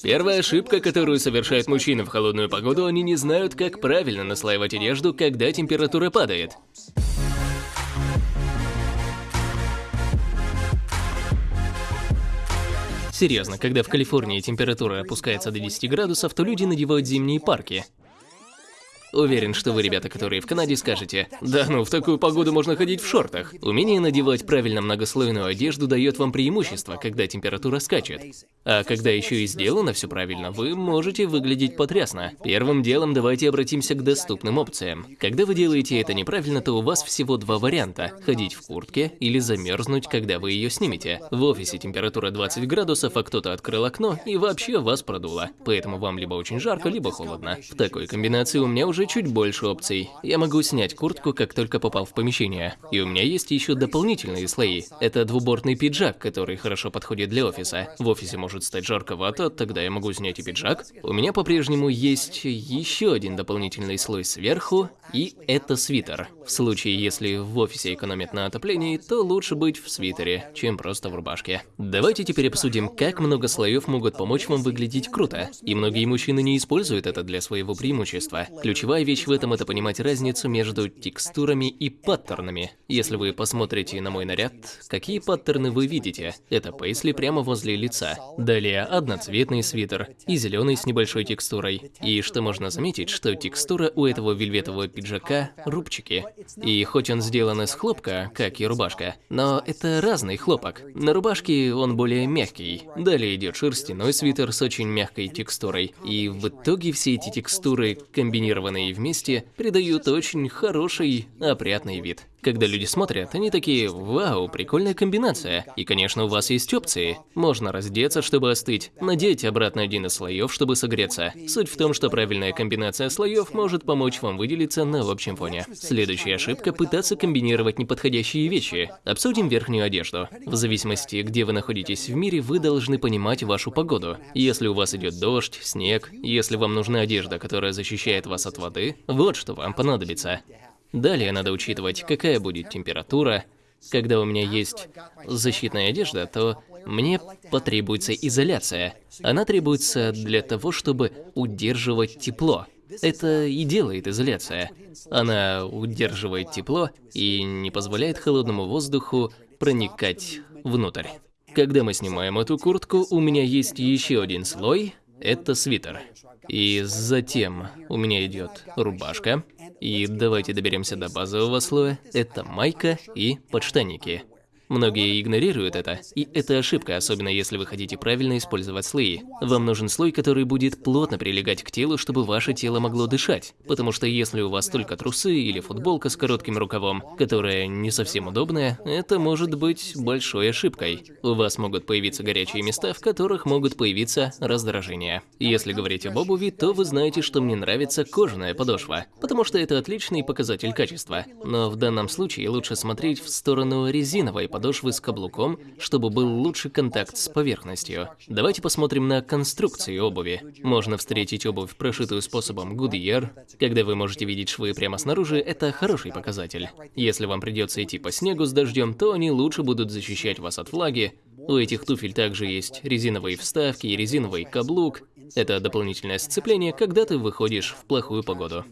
Первая ошибка, которую совершают мужчины в холодную погоду, они не знают, как правильно наслаивать одежду, когда температура падает. Серьезно, когда в Калифорнии температура опускается до 10 градусов, то люди надевают зимние парки. Уверен, что вы, ребята, которые в Канаде, скажете, да ну, в такую погоду можно ходить в шортах. Умение надевать правильно многослойную одежду дает вам преимущество, когда температура скачет. А когда еще и сделано все правильно, вы можете выглядеть потрясно. Первым делом давайте обратимся к доступным опциям. Когда вы делаете это неправильно, то у вас всего два варианта – ходить в куртке или замерзнуть, когда вы ее снимете. В офисе температура 20 градусов, а кто-то открыл окно и вообще вас продуло. Поэтому вам либо очень жарко, либо холодно. В такой комбинации у меня уже уже чуть больше опций. Я могу снять куртку, как только попал в помещение. И у меня есть еще дополнительные слои. Это двубортный пиджак, который хорошо подходит для офиса. В офисе может стать жарковато, тогда я могу снять и пиджак. У меня по-прежнему есть еще один дополнительный слой сверху, и это свитер. В случае, если в офисе экономят на отоплении, то лучше быть в свитере, чем просто в рубашке. Давайте теперь обсудим, как много слоев могут помочь вам выглядеть круто. И многие мужчины не используют это для своего преимущества. Ключевая вещь в этом – это понимать разницу между текстурами и паттернами. Если вы посмотрите на мой наряд, какие паттерны вы видите? Это пейсли прямо возле лица. Далее одноцветный свитер и зеленый с небольшой текстурой. И что можно заметить, что текстура у этого вельветового пиджака – рубчики. И хоть он сделан из хлопка, как и рубашка, но это разный хлопок. На рубашке он более мягкий. Далее идет шерстяной свитер с очень мягкой текстурой. И в итоге все эти текстуры, комбинированные вместе, придают очень хороший, опрятный вид. Когда люди смотрят, они такие, вау, прикольная комбинация. И, конечно, у вас есть опции. Можно раздеться, чтобы остыть, надеть обратно один из слоев, чтобы согреться. Суть в том, что правильная комбинация слоев может помочь вам выделиться на общем фоне. Следующая ошибка – пытаться комбинировать неподходящие вещи. Обсудим верхнюю одежду. В зависимости, где вы находитесь в мире, вы должны понимать вашу погоду. Если у вас идет дождь, снег, если вам нужна одежда, которая защищает вас от воды, вот что вам понадобится. Далее надо учитывать, какая будет температура. Когда у меня есть защитная одежда, то мне потребуется изоляция. Она требуется для того, чтобы удерживать тепло. Это и делает изоляция. Она удерживает тепло и не позволяет холодному воздуху проникать внутрь. Когда мы снимаем эту куртку, у меня есть еще один слой, это свитер. И затем у меня идет рубашка, и давайте доберемся до базового слоя. Это майка и подштанники. Многие игнорируют это, и это ошибка, особенно если вы хотите правильно использовать слои. Вам нужен слой, который будет плотно прилегать к телу, чтобы ваше тело могло дышать. Потому что если у вас только трусы или футболка с коротким рукавом, которая не совсем удобная, это может быть большой ошибкой. У вас могут появиться горячие места, в которых могут появиться раздражения. Если говорить об обуви, то вы знаете, что мне нравится кожаная подошва, потому что это отличный показатель качества. Но в данном случае лучше смотреть в сторону резиновой подошвы подошвы с каблуком, чтобы был лучший контакт с поверхностью. Давайте посмотрим на конструкции обуви. Можно встретить обувь, прошитую способом Goodyear. Когда вы можете видеть швы прямо снаружи, это хороший показатель. Если вам придется идти по снегу с дождем, то они лучше будут защищать вас от влаги. У этих туфель также есть резиновые вставки и резиновый каблук. Это дополнительное сцепление, когда ты выходишь в плохую погоду.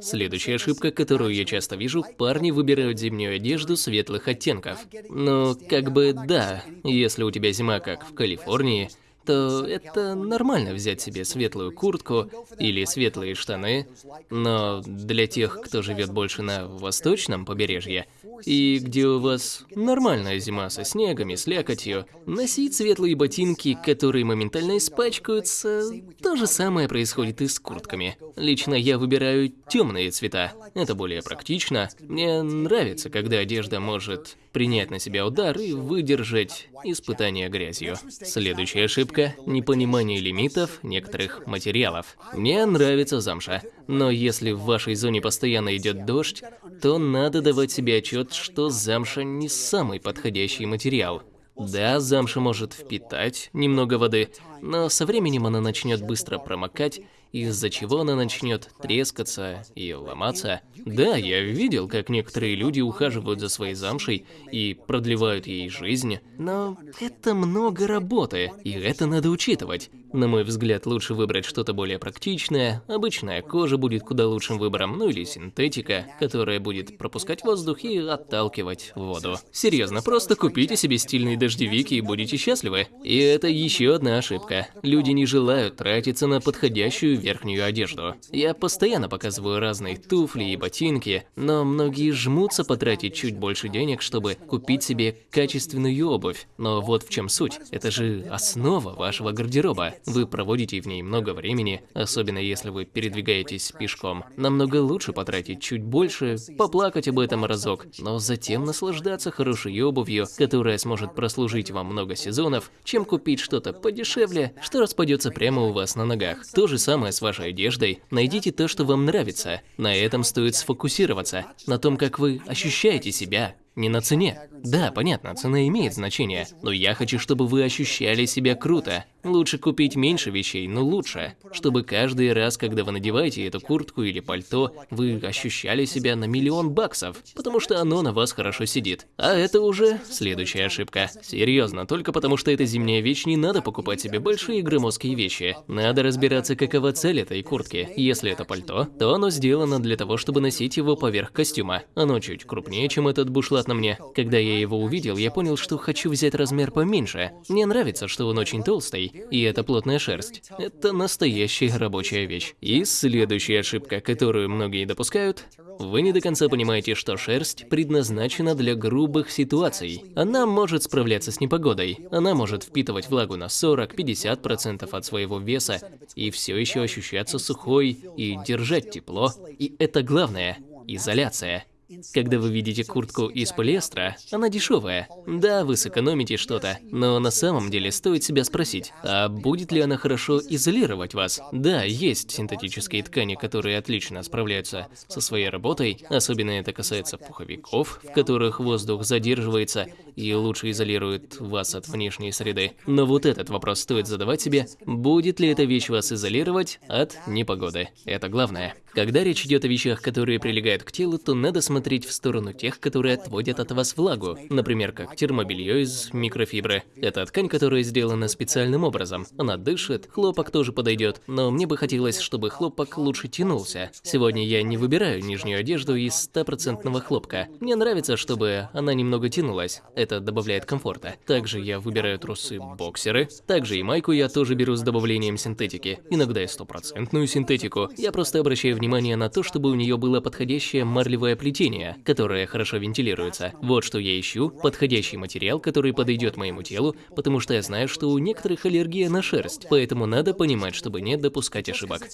Следующая ошибка, которую я часто вижу, парни выбирают зимнюю одежду светлых оттенков. Но как бы да, если у тебя зима как в Калифорнии, то это нормально взять себе светлую куртку или светлые штаны, но для тех, кто живет больше на восточном побережье, и где у вас нормальная зима со снегом и слякотью, носить светлые ботинки, которые моментально испачкаются, то же самое происходит и с куртками. Лично я выбираю темные цвета, это более практично. Мне нравится, когда одежда может принять на себя удар и выдержать испытание грязью. Следующая ошибка – непонимание лимитов некоторых материалов. Мне нравится замша, но если в вашей зоне постоянно идет дождь, то надо давать себе отчет, что замша не самый подходящий материал. Да, замша может впитать немного воды, но со временем она начнет быстро промокать из-за чего она начнет трескаться и ломаться. Да, я видел, как некоторые люди ухаживают за своей замшей и продлевают ей жизнь, но это много работы, и это надо учитывать. На мой взгляд, лучше выбрать что-то более практичное, обычная кожа будет куда лучшим выбором, ну или синтетика, которая будет пропускать воздух и отталкивать воду. Серьезно, просто купите себе стильные дождевики и будете счастливы. И это еще одна ошибка. Люди не желают тратиться на подходящую верхнюю одежду. Я постоянно показываю разные туфли и ботинки, но многие жмутся потратить чуть больше денег, чтобы купить себе качественную обувь. Но вот в чем суть. Это же основа вашего гардероба. Вы проводите в ней много времени, особенно если вы передвигаетесь пешком. Намного лучше потратить чуть больше, поплакать об этом разок, но затем наслаждаться хорошей обувью, которая сможет прослужить вам много сезонов, чем купить что-то подешевле, что распадется прямо у вас на ногах. То же самое с вашей одеждой. Найдите то, что вам нравится. На этом стоит сфокусироваться, на том, как вы ощущаете себя, не на цене. Да, понятно, цена имеет значение, но я хочу, чтобы вы ощущали себя круто. Лучше купить меньше вещей, но лучше. Чтобы каждый раз, когда вы надеваете эту куртку или пальто, вы ощущали себя на миллион баксов, потому что оно на вас хорошо сидит. А это уже следующая ошибка. Серьезно, только потому что это зимняя вещь, не надо покупать себе большие громоздкие вещи. Надо разбираться, какова цель этой куртки. Если это пальто, то оно сделано для того, чтобы носить его поверх костюма. Оно чуть крупнее, чем этот бушлат на мне. Когда я его увидел, я понял, что хочу взять размер поменьше. Мне нравится, что он очень толстый, и это плотная шерсть. Это настоящая рабочая вещь. И следующая ошибка, которую многие допускают, вы не до конца понимаете, что шерсть предназначена для грубых ситуаций. Она может справляться с непогодой. Она может впитывать влагу на 40-50% от своего веса и все еще ощущаться сухой и держать тепло. И это главное – изоляция. Когда вы видите куртку из полиэстера, она дешевая. Да, вы сэкономите что-то, но на самом деле стоит себя спросить, а будет ли она хорошо изолировать вас? Да, есть синтетические ткани, которые отлично справляются со своей работой, особенно это касается пуховиков, в которых воздух задерживается и лучше изолирует вас от внешней среды. Но вот этот вопрос стоит задавать себе, будет ли эта вещь вас изолировать от непогоды. Это главное. Когда речь идет о вещах, которые прилегают к телу, то надо смотреть в сторону тех, которые отводят от вас влагу. Например, как термобелье из микрофибры. Это ткань, которая сделана специальным образом. Она дышит, хлопок тоже подойдет, но мне бы хотелось, чтобы хлопок лучше тянулся. Сегодня я не выбираю нижнюю одежду из стопроцентного хлопка. Мне нравится, чтобы она немного тянулась. Это добавляет комфорта. Также я выбираю трусы-боксеры. Также и майку я тоже беру с добавлением синтетики. Иногда и стопроцентную синтетику. Я просто обращаю внимание на то, чтобы у нее было подходящее марлевое плетение, которое хорошо вентилируется. Вот что я ищу, подходящий материал, который подойдет моему телу, потому что я знаю, что у некоторых аллергия на шерсть, поэтому надо понимать, чтобы не допускать ошибок.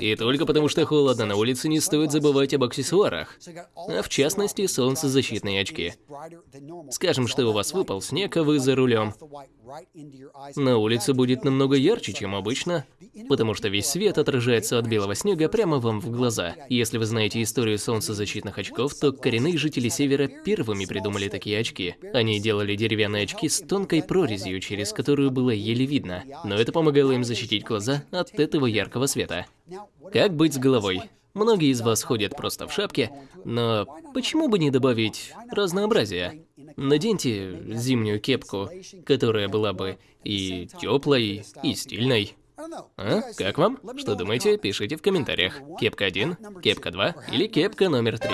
И только потому что холодно на улице не стоит забывать об аксессуарах, а в частности солнцезащитные очки. Скажем, что у вас выпал снег, а вы за рулем. На улице будет намного ярче, чем обычно, потому что весь свет отражается от белого снега прямо вам в глаза. Если вы знаете историю солнцезащитных очков, то коренные жители Севера первыми придумали такие очки. Они делали деревянные очки с тонкой прорезью, через которую было еле видно, но это помогало им защитить глаза от этого яркого света. Как быть с головой? Многие из вас ходят просто в шапке, но почему бы не добавить разнообразия? Наденьте зимнюю кепку, которая была бы и теплой, и стильной. А? Как вам? Что думаете? Пишите в комментариях. Кепка 1, кепка 2 или кепка номер 3.